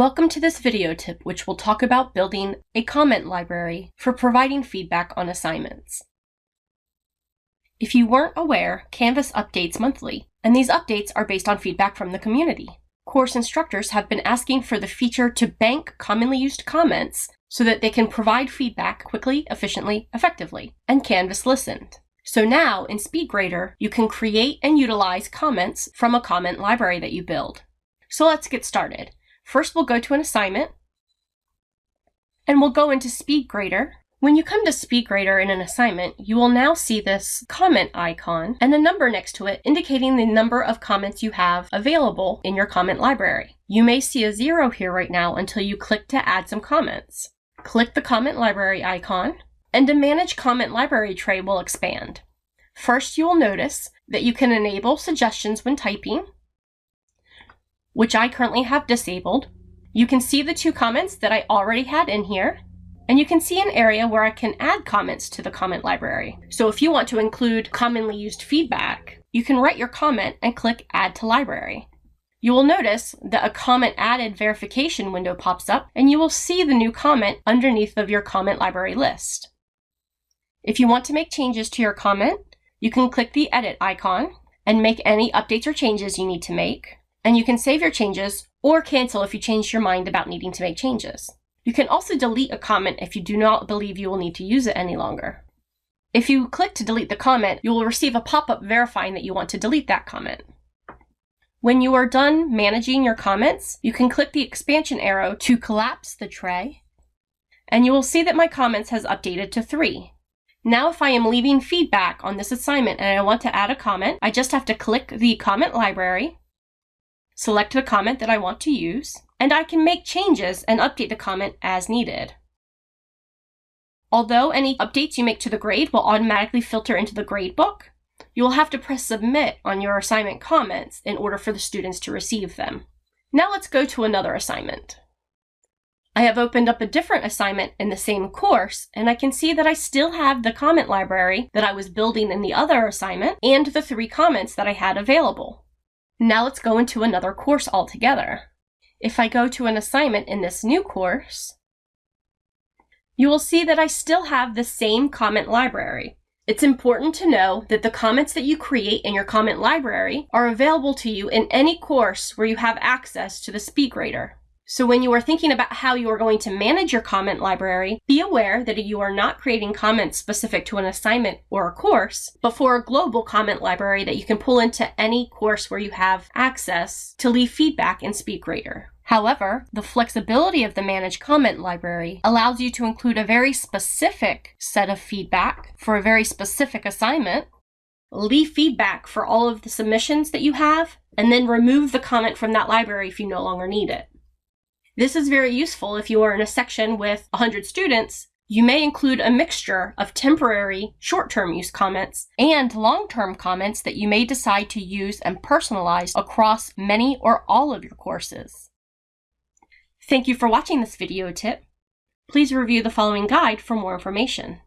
Welcome to this video tip which will talk about building a comment library for providing feedback on assignments. If you weren't aware, Canvas updates monthly, and these updates are based on feedback from the community. Course instructors have been asking for the feature to bank commonly used comments so that they can provide feedback quickly, efficiently, effectively, and Canvas listened. So now in SpeedGrader, you can create and utilize comments from a comment library that you build. So let's get started. First, we'll go to an assignment, and we'll go into SpeedGrader. When you come to SpeedGrader in an assignment, you will now see this comment icon and a number next to it indicating the number of comments you have available in your comment library. You may see a zero here right now until you click to add some comments. Click the comment library icon, and a Manage Comment Library tray will expand. First, you will notice that you can enable suggestions when typing, which I currently have disabled. You can see the two comments that I already had in here, and you can see an area where I can add comments to the comment library. So if you want to include commonly used feedback, you can write your comment and click Add to Library. You will notice that a comment added verification window pops up, and you will see the new comment underneath of your comment library list. If you want to make changes to your comment, you can click the edit icon and make any updates or changes you need to make and you can save your changes or cancel if you change your mind about needing to make changes. You can also delete a comment if you do not believe you will need to use it any longer. If you click to delete the comment, you will receive a pop-up verifying that you want to delete that comment. When you are done managing your comments, you can click the expansion arrow to collapse the tray, and you will see that my comments has updated to three. Now if I am leaving feedback on this assignment and I want to add a comment, I just have to click the comment library, select the comment that I want to use, and I can make changes and update the comment as needed. Although any updates you make to the grade will automatically filter into the gradebook, you will have to press submit on your assignment comments in order for the students to receive them. Now let's go to another assignment. I have opened up a different assignment in the same course, and I can see that I still have the comment library that I was building in the other assignment and the three comments that I had available. Now let's go into another course altogether. If I go to an assignment in this new course, you will see that I still have the same comment library. It's important to know that the comments that you create in your comment library are available to you in any course where you have access to the SpeedGrader. So when you are thinking about how you are going to manage your comment library, be aware that you are not creating comments specific to an assignment or a course, but for a global comment library that you can pull into any course where you have access to leave feedback in SpeedGrader. However, the flexibility of the Manage Comment library allows you to include a very specific set of feedback for a very specific assignment, leave feedback for all of the submissions that you have, and then remove the comment from that library if you no longer need it. This is very useful if you are in a section with 100 students. You may include a mixture of temporary, short-term use comments and long-term comments that you may decide to use and personalize across many or all of your courses. Thank you for watching this video tip. Please review the following guide for more information.